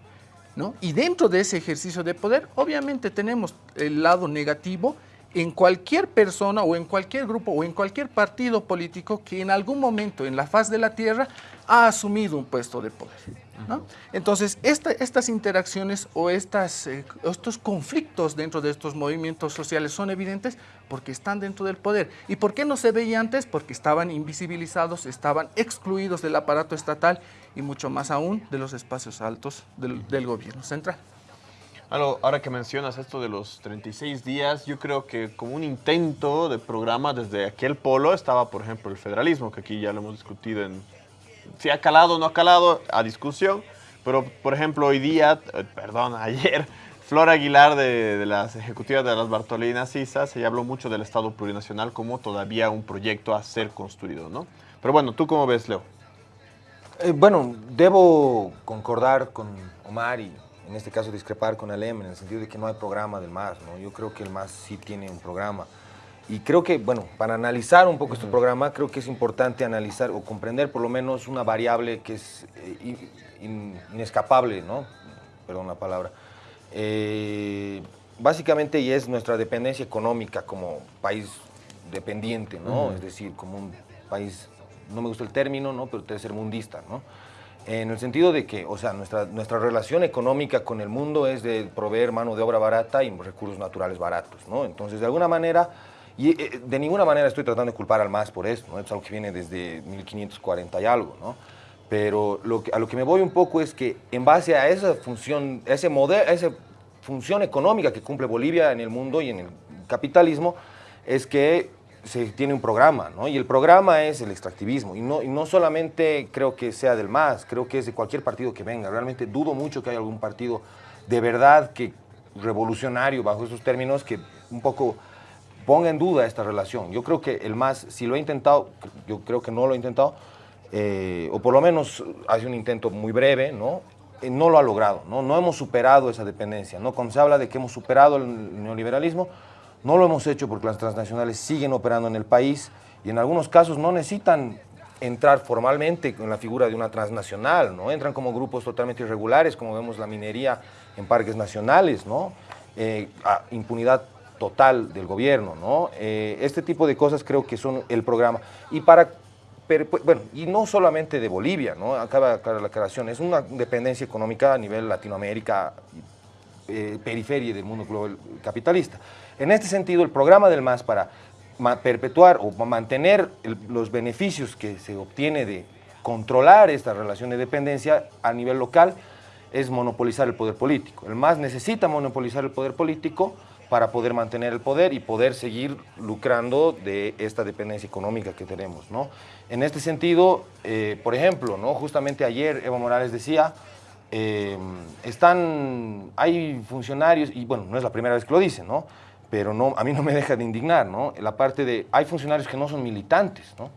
¿no? Y dentro de ese ejercicio de poder, obviamente tenemos el lado negativo en cualquier persona o en cualquier grupo o en cualquier partido político que en algún momento en la faz de la tierra ha asumido un puesto de poder. Entonces, estas interacciones o eh, estos conflictos dentro de estos movimientos sociales son evidentes porque están dentro del poder. ¿Y por qué no se veía antes? Porque estaban invisibilizados, estaban excluidos del aparato estatal y mucho más aún de los espacios altos del gobierno central. Ahora que mencionas esto de los 36 días, yo creo que como un intento de programa desde aquel polo estaba, por ejemplo, el federalismo, que aquí ya lo hemos discutido en si ha calado o no ha calado, a discusión. Pero, por ejemplo, hoy día, eh, perdón, <laughs> ayer, Flor Aguilar de, las ejecutivas de las Bartolinas ISA se habló mucho del Estado plurinacional como todavía un proyecto a ser construido, ¿no? Pero bueno, ¿tú cómo ves, Leo? Eh, bueno, debo concordar con Omar y en este caso discrepar con Alem en el sentido de que no hay programa del MAS, ¿no? Yo creo que el MAS sí tiene un programa. Y creo que, bueno, para analizar un poco este programa, creo que es importante analizar o comprender por lo menos una variable que es eh, inescapable, ¿no? Perdón la palabra. Eh, básicamente, y es nuestra dependencia económica como país dependiente, ¿no? Es decir, como un país, no me gusta el término, ¿no? Pero tercermundista, ¿no? En el sentido de que, o sea, nuestra, nuestra relación económica con el mundo es de proveer mano de obra barata y recursos naturales baratos, ¿no? Entonces, de alguna manera y eh, de ninguna manera estoy tratando de culpar al MAS por esto, ¿no? es algo que viene desde 1540 y algo, ¿no? Pero lo que, a lo que me voy un poco es que en base a esa función, ese modelo, esa función económica que cumple Bolivia en el mundo y en el capitalismo, es que se tiene un programa, ¿no? Y el programa es el extractivismo. Y no, no solamente creo que sea del MAS, creo que es de cualquier partido que venga. Realmente dudo mucho que haya algún partido de verdad que revolucionario bajo esos términos que un poco ponga en duda esta relación. Yo creo que el MAS, si lo ha intentado, yo creo que no lo ha intentado, eh, o por lo menos hace un intento muy breve, ¿no? Eh, no lo ha logrado, ¿no? no hemos superado esa dependencia. ¿no? Cuando se habla de que hemos superado el neoliberalismo, no lo hemos hecho porque las transnacionales siguen operando en el país y en algunos casos no necesitan entrar formalmente en la figura de una transnacional, ¿no? entran como grupos totalmente irregulares, como vemos la minería en parques nacionales, ¿no? Eh, impunidad total del gobierno, ¿no? Eh, este tipo de cosas creo que son el programa. Y para, bueno, y no solamente de Bolivia, ¿no? Acaba la aclaración, es una dependencia económica a nivel Latinoamérica, eh, periferia del mundo global capitalista. En este sentido, el programa del MAS para perpetuar o mantener los beneficios que se obtiene de controlar esta relación de dependencia a nivel local es monopolizar el poder político. El MAS necesita monopolizar el poder político para poder mantener el poder y poder seguir lucrando de esta dependencia económica que tenemos. ¿no? En este sentido, eh, por ejemplo, ¿no? justamente ayer Evo Morales decía, eh, están, hay funcionarios, y bueno, no es la primera vez que lo dice, ¿no? pero no, a mí no me deja de indignar, ¿no? la parte de, hay funcionarios que no son militantes, ¿no?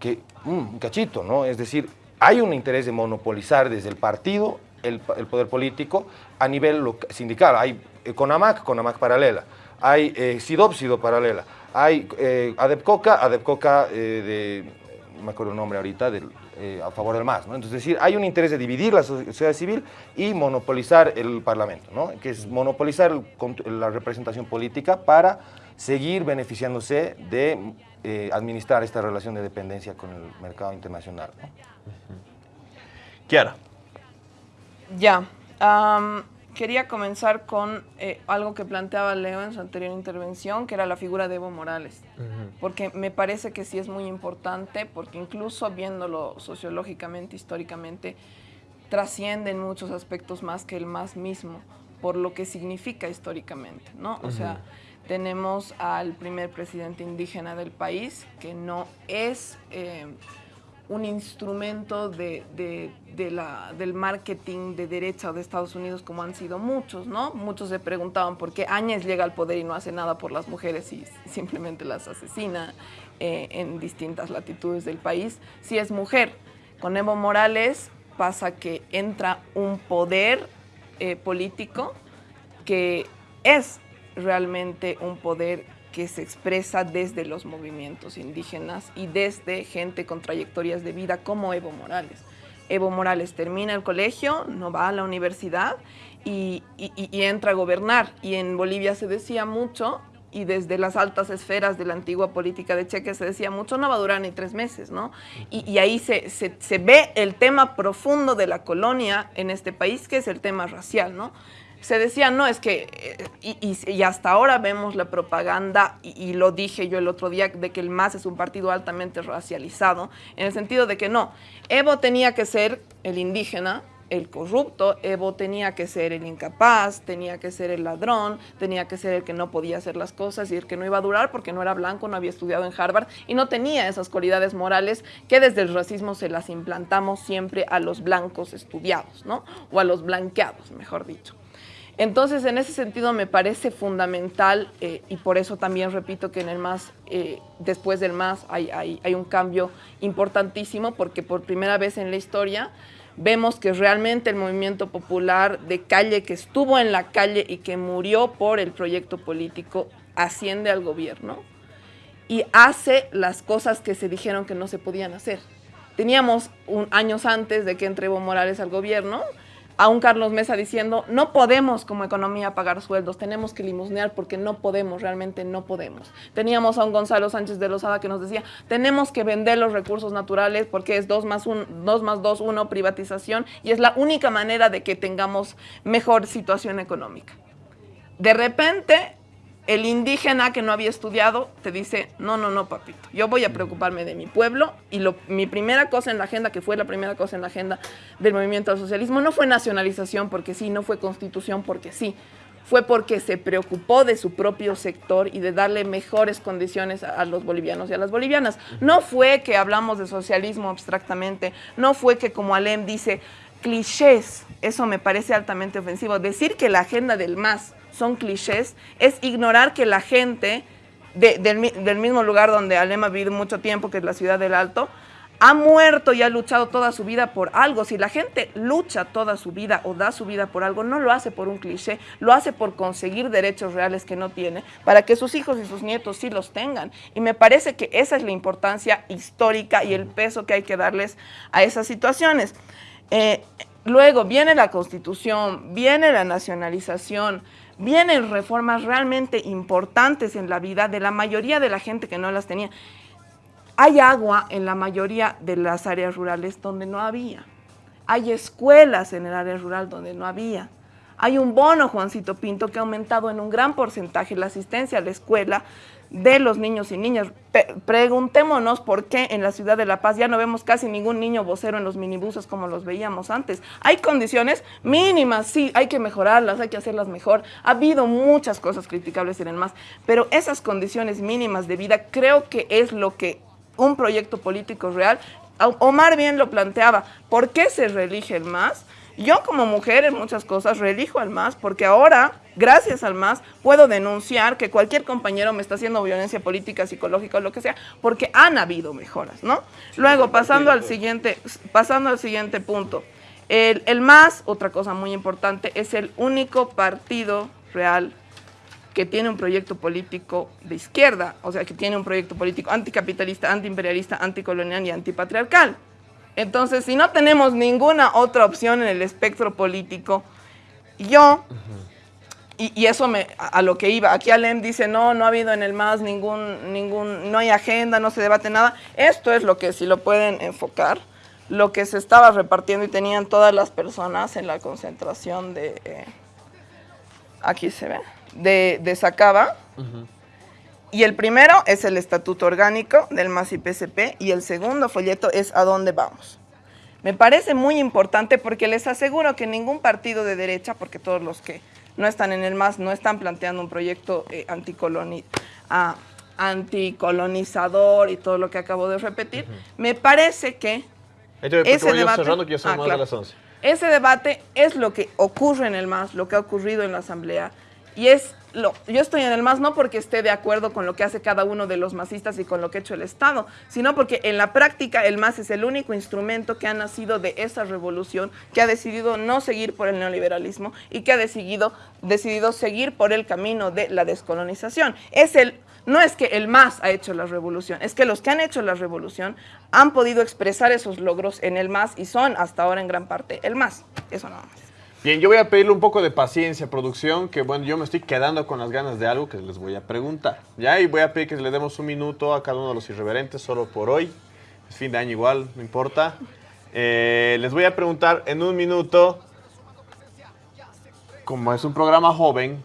que, mm, un cachito, ¿no? es decir, hay un interés de monopolizar desde el partido el, poder político a nivel sindical. Hay eh, CONAMAC, CONAMAC paralela. Hay eh, paralela. Hay eh, ADEPCOCA, ADEPCOCA eh, de, no me acuerdo el nombre ahorita, del, a favor del MAS. ¿no? Entonces, es decir, hay un interés de dividir la sociedad civil y monopolizar el Parlamento, ¿no? que es monopolizar la representación política para seguir beneficiándose de administrar esta relación de dependencia con el mercado internacional. ¿no? Kiara. Ya. Quería comenzar con eh, algo que planteaba Leo en su anterior intervención, que era la figura de Evo Morales. Porque me parece que sí es muy importante, porque incluso viéndolo sociológicamente, históricamente, trasciende en muchos aspectos más que el más mismo, por lo que significa históricamente, ¿no? O sea, tenemos al primer presidente indígena del país, que no es... Eh, un instrumento de, del marketing de derecha de Estados Unidos como han sido muchos, ¿no? Muchos se preguntaban por qué Áñez llega al poder y no hace nada por las mujeres y <laughs> simplemente las asesina eh, en distintas latitudes del país. Si es mujer, con Evo Morales pasa que entra un poder eh, político que es realmente un poder que se expresa desde los movimientos indígenas y desde gente con trayectorias de vida como Evo Morales. Evo Morales termina el colegio, no va a la universidad y, entra a gobernar. Y en Bolivia se decía mucho, y desde las altas esferas de la antigua política de Cheque se decía mucho, no va a durar ni tres meses, ¿no? Y, ahí se, se, ve el tema profundo de la colonia en este país, que es el tema racial, ¿no? Se decía, no, es que, eh, y, hasta ahora vemos la propaganda, y, lo dije yo el otro día, de que el MAS es un partido altamente racializado, en el sentido de que no, Evo tenía que ser el indígena, el corrupto, Evo tenía que ser el incapaz, tenía que ser el ladrón, tenía que ser el que no podía hacer las cosas y el que no iba a durar porque no era blanco, no había estudiado en Harvard y no tenía esas cualidades morales que desde el racismo se las implantamos siempre a los blancos estudiados, ¿no? O a los blanqueados, mejor dicho. Entonces, en ese sentido me parece fundamental eh, y por eso también repito que en el MAS, eh, después del MAS, hay, hay, un cambio importantísimo porque por primera vez en la historia vemos que realmente el movimiento popular de calle que estuvo en la calle y que murió por el proyecto político asciende al gobierno y hace las cosas que se dijeron que no se podían hacer. Teníamos años antes de que entre Evo Morales al gobierno, a un Carlos Mesa diciendo, no podemos como economía pagar sueldos, tenemos que limosnear porque no podemos, realmente no podemos. Teníamos a un Gonzalo Sánchez de Lozada que nos decía, tenemos que vender los recursos naturales porque es 2 más 1, 2 más 2, 1, privatización, y es la única manera de que tengamos mejor situación económica. De repente, el indígena que no había estudiado te dice, no, no, no, papito, yo voy a preocuparme de mi pueblo y lo, mi primera cosa en la agenda, que fue la primera cosa en la agenda del movimiento al socialismo, no fue nacionalización porque sí, no fue constitución porque sí, fue porque se preocupó de su propio sector y de darle mejores condiciones a, los bolivianos y a las bolivianas. No fue que hablamos de socialismo abstractamente, no fue que como Alem dice, clichés, eso me parece altamente ofensivo, decir que la agenda del MAS son clichés, es ignorar que la gente del, mismo lugar donde Alema vive mucho tiempo, que es la ciudad del Alto, ha muerto y ha luchado toda su vida por algo. Si la gente lucha toda su vida o da su vida por algo, no lo hace por un cliché, lo hace por conseguir derechos reales que no tiene, para que sus hijos y sus nietos sí los tengan. Y me parece que esa es la importancia histórica y el peso que hay que darles a esas situaciones. Eh, luego viene la constitución, viene la nacionalización, vienen reformas realmente importantes en la vida de la mayoría de la gente que no las tenía. Hay agua en la mayoría de las áreas rurales donde no había. Hay escuelas en el área rural donde no había. Hay un bono, Juancito Pinto, que ha aumentado en un gran porcentaje la asistencia a la escuela de los niños y niñas. preguntémonos por qué en la ciudad de La Paz ya no vemos casi ningún niño vocero en los minibuses como los veíamos antes. Hay condiciones mínimas, sí, hay que mejorarlas, hay que hacerlas mejor. Ha habido muchas cosas criticables en el MAS, pero esas condiciones mínimas de vida creo que es lo que un proyecto político real, Omar bien lo planteaba, ¿por qué se reelige el MAS? Yo como mujer en muchas cosas reelijo al MAS porque ahora, gracias al MAS, puedo denunciar que cualquier compañero me está haciendo violencia política, psicológica o lo que sea, porque han habido mejoras, ¿no? Luego, pasando al siguiente, pasando al siguiente punto. El, el MAS, otra cosa muy importante, es el único partido real que tiene un proyecto político de izquierda, o sea, que tiene un proyecto político anticapitalista, antiimperialista, anticolonial y antipatriarcal. Entonces, si no tenemos ninguna otra opción en el espectro político, yo, y, eso me, a, lo que iba, aquí Alem dice, no, no ha habido en el MAS ningún, ningún, no hay agenda, no se debate nada. Esto es lo que, si lo pueden enfocar, lo que se estaba repartiendo y tenían todas las personas en la concentración de, aquí se ve, de, de Sacaba. Y el primero es el estatuto orgánico del MAS y el segundo folleto es a dónde vamos. Me parece muy importante porque les aseguro que ningún partido de derecha, porque todos los que no están en el MAS no están planteando un proyecto eh, anticoloni ah, anticolonizador y todo lo que acabo de repetir, me parece que ese debate, cerrando, que ya son Ah, más claro. de las 11. ese debate es lo que ocurre en el MAS, lo que ha ocurrido en la Asamblea. Y es yo estoy en el MAS no porque esté de acuerdo con lo que hace cada uno de los masistas y con lo que ha hecho el Estado, sino porque en la práctica el MAS es el único instrumento que ha nacido de esa revolución, que ha decidido no seguir por el neoliberalismo y que ha decidido, decidido seguir por el camino de la descolonización. Es el, no es que el MAS ha hecho la revolución, es que los que han hecho la revolución han podido expresar esos logros en el MAS y son hasta ahora en gran parte el MAS. Eso nada más. Bien, yo voy a pedirle un poco de paciencia, producción, que bueno, yo me estoy quedando con las ganas de algo que les voy a preguntar. Ya, y voy a pedir que le demos un minuto a cada uno de los irreverentes, solo por hoy. Es fin de año igual, no importa. Eh, les voy a preguntar en un minuto, como es un programa joven,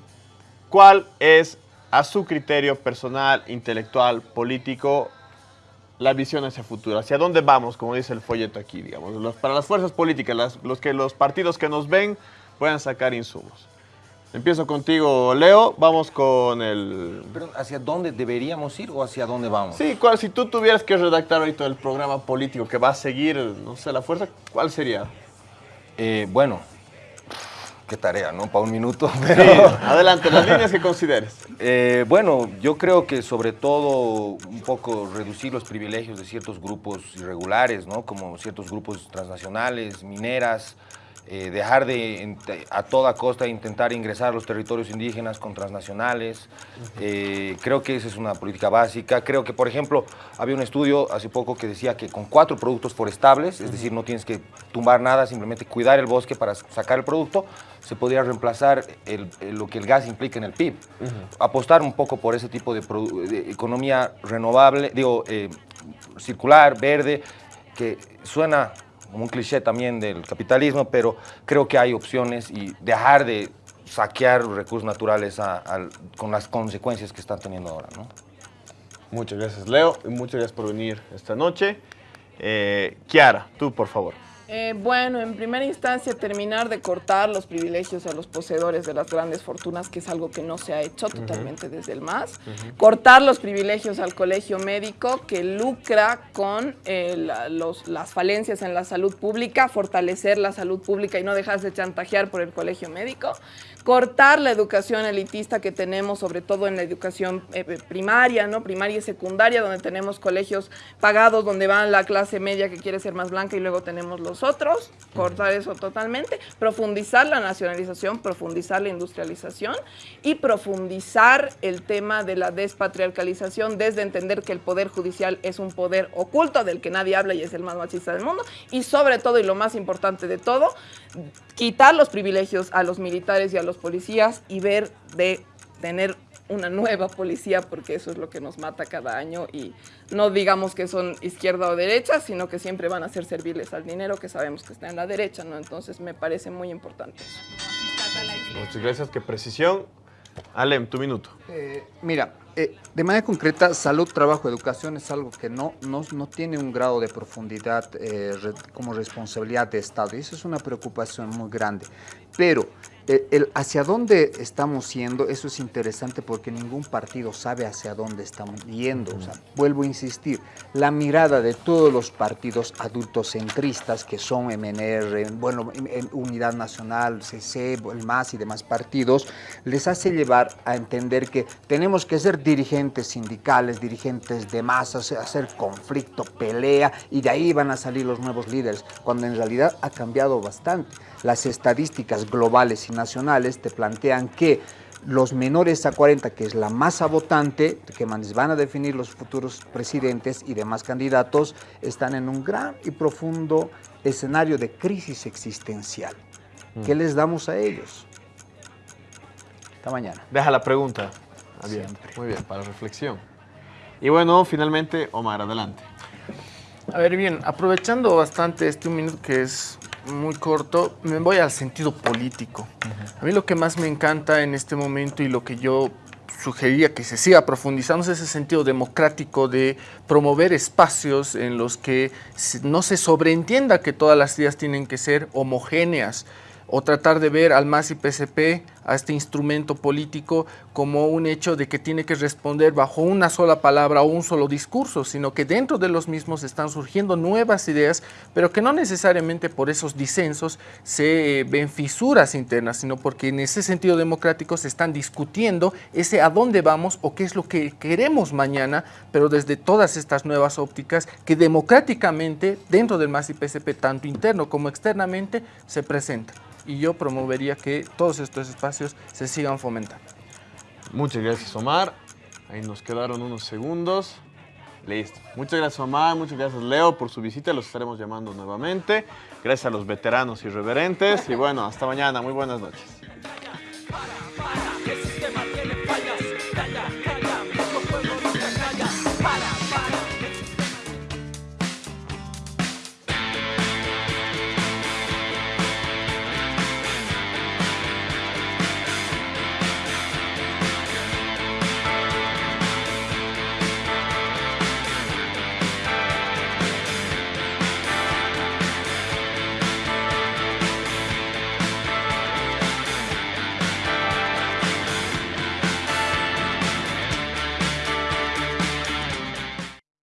¿cuál es, a su criterio personal, intelectual, político, la visión hacia futuro, hacia dónde vamos, como dice el folleto aquí, digamos, Los- para las fuerzas políticas, las- los que los partidos que nos ven puedan sacar insumos. Empiezo contigo, Leo, vamos con el... Pero, ¿hacia dónde deberíamos ir o hacia dónde vamos? Sí, ¿cuál, si tú tuvieras que redactar ahorita el programa político que va a seguir, no sé, la fuerza, ¿cuál sería? Eh, bueno, qué tarea, ¿no? Para un minuto. Sí, adelante, las <laughs> líneas que consideres. Eh, bueno, yo creo que sobre todo un poco reducir los privilegios de ciertos grupos irregulares, ¿no? Como ciertos grupos transnacionales, mineras, eh, dejar de a toda costa intentar ingresar a los territorios indígenas con transnacionales. Eh, creo que esa es una política básica. Creo que, por ejemplo, había un estudio hace poco que decía que con cuatro productos forestables, es decir, no tienes que tumbar nada, simplemente cuidar el bosque para sacar el producto, se podría reemplazar el- el- lo que el gas implica en el PIB. Apostar un poco por ese tipo de, economía renovable, digo, eh, circular, verde, que suena como un cliché también del capitalismo, pero creo que hay opciones y dejar de saquear recursos naturales a- con las consecuencias que están teniendo ahora, ¿no? Muchas gracias, Leo, y muchas gracias por venir esta noche. Eh, Kiara, tú, por favor. Eh, bueno, en primera instancia, terminar de cortar los privilegios a los poseedores de las grandes fortunas, que es algo que no se ha hecho totalmente desde el MAS. Cortar los privilegios al colegio médico, que lucra con eh, la- los- las falencias en la salud pública, fortalecer la salud pública y no dejarse chantajear por el colegio médico. Cortar la educación elitista que tenemos, sobre todo en la educación eh, primaria, ¿no? primaria y secundaria, donde tenemos colegios pagados, donde van la clase media que quiere ser más blanca y luego tenemos los otros. Cortar eso totalmente. Profundizar la nacionalización, profundizar la industrialización y profundizar el tema de la despatriarcalización desde entender que el poder judicial es un poder oculto del que nadie habla y es el más machista del mundo. Y sobre todo, y lo más importante de todo, quitar los privilegios a los militares y a los policías y ver de tener una nueva policía, porque eso es lo que nos mata cada año y no digamos que son izquierda o derecha, sino que siempre van a ser serviles al dinero que sabemos que está en la derecha, ¿no? Entonces me parece muy importante eso. Muchas gracias, qué precisión. Alem, tu minuto. Eh, mira, eh, de manera concreta, salud, trabajo, educación es algo que no, no, no tiene un grado de profundidad eh, re- como responsabilidad de Estado y eso es una preocupación muy grande. Pero el hacia dónde estamos yendo, eso es interesante porque ningún partido sabe hacia dónde estamos yendo. O sea, vuelvo a insistir, la mirada de todos los partidos adultocentristas que son MNR, bueno, en- en Unidad Nacional, CC, el MAS y demás partidos, les hace llevar a entender que tenemos que ser dirigentes sindicales, dirigentes de masas, hacer conflicto, pelea, y de ahí van a salir los nuevos líderes, cuando en realidad ha cambiado bastante. Las estadísticas globales y nacionales te plantean que los menores a 40, que es la masa votante, que van a definir los futuros presidentes y demás candidatos, están en un gran y profundo escenario de crisis existencial. ¿Qué les damos a ellos? Hasta mañana. Deja la pregunta abierta. Muy bien, para reflexión. Y bueno, finalmente, Omar, adelante. A ver, bien, aprovechando bastante este un minuto que es muy corto, me voy al sentido político. A mí lo que más me encanta en este momento y lo que yo sugería que se siga profundizando es ese sentido democrático de promover espacios en los que no se sobreentienda que todas las ideas tienen que ser homogéneas, o tratar de ver al MAS y PCP, a este instrumento político, como un hecho de que tiene que responder bajo una sola palabra o un solo discurso, sino que dentro de los mismos están surgiendo nuevas ideas, pero que no necesariamente por esos disensos se eh, ven fisuras internas, sino porque en ese sentido democrático se están discutiendo ese a dónde vamos o qué es lo que queremos mañana, pero desde todas estas nuevas ópticas que democráticamente dentro del MAS y PCP, tanto interno como externamente, se presentan y yo promovería que todos estos espacios se sigan fomentando. Muchas gracias, Omar. Ahí nos quedaron unos segundos. Listo. Muchas gracias, Omar. Muchas gracias, Leo, por su visita. Los estaremos llamando nuevamente. Gracias a los veteranos irreverentes. Y bueno, hasta mañana. Muy buenas noches.